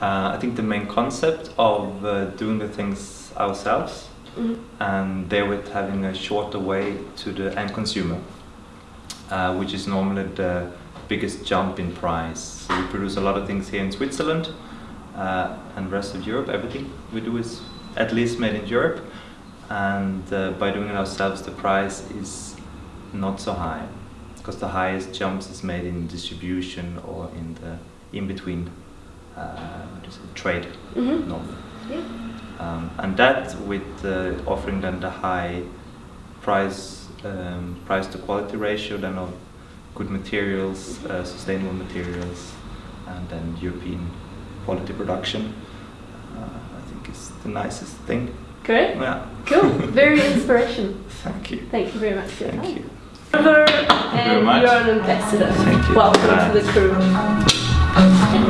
Uh, I think the main concept of uh, doing the things ourselves Mhm. and therewith having a shorter way to the end consumer, uh, which is normally the biggest jump in price. So we produce a lot of things here in Switzerland uh, and rest of Europe. Everything we do is at least made in Europe, and uh, by doing it ourselves, the price is not so high because the highest jumps is made in distribution or in the in between uh, what is it, trade Mhm. normally. Yeah. Um, and that with uh, offering them the high price um, price to quality ratio then of good materials, uh, sustainable materials, and then European quality production. Uh, I think is the nicest thing. Great. Yeah. Cool. Very inspirational. Thank you. Thank you very much Thank time. you. And much. you're an ambassador. Thank you. Welcome to the crew.